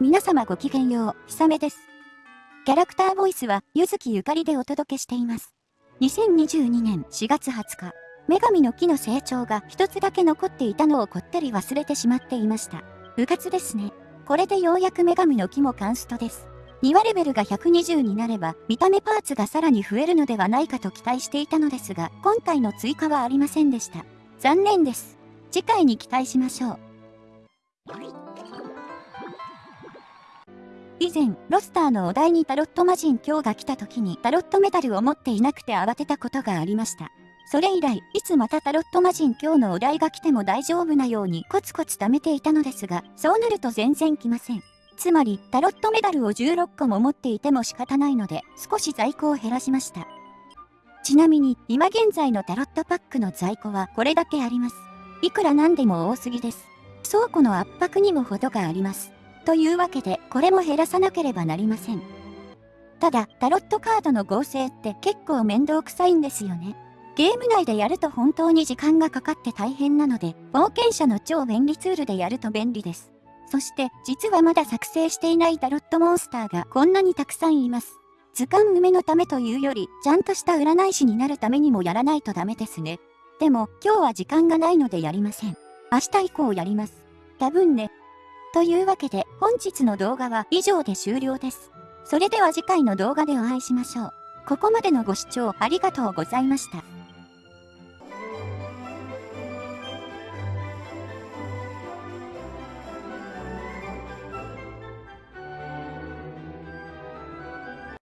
皆様ごきげんよう、ひさめです。キャラクターボイスは、ゆずきゆかりでお届けしています。2022年4月20日、女神の木の成長が一つだけ残っていたのをこってり忘れてしまっていました。部活ですね。これでようやく女神の木もカンストです。2話レベルが120になれば、見た目パーツがさらに増えるのではないかと期待していたのですが、今回の追加はありませんでした。残念です。次回に期待しましょう。以前、ロスターのお題にタロット魔人今日が来た時にタロットメダルを持っていなくて慌てたことがありました。それ以来、いつまたタロット魔人今日のお題が来ても大丈夫なようにコツコツ貯めていたのですが、そうなると全然来ません。つまり、タロットメダルを16個も持っていても仕方ないので、少し在庫を減らしました。ちなみに、今現在のタロットパックの在庫はこれだけあります。いくらなんでも多すぎです。倉庫の圧迫にも程があります。というわけで、これも減らさなければなりません。ただ、タロットカードの合成って結構面倒くさいんですよね。ゲーム内でやると本当に時間がかかって大変なので、冒険者の超便利ツールでやると便利です。そして、実はまだ作成していないタロットモンスターがこんなにたくさんいます。図鑑埋めのためというより、ちゃんとした占い師になるためにもやらないとダメですね。でも、今日は時間がないのでやりません。明日以降やります。多分ね。というわけで本日の動画は以上で終了です。それでは次回の動画でお会いしましょう。ここまでのご視聴ありがとうございました。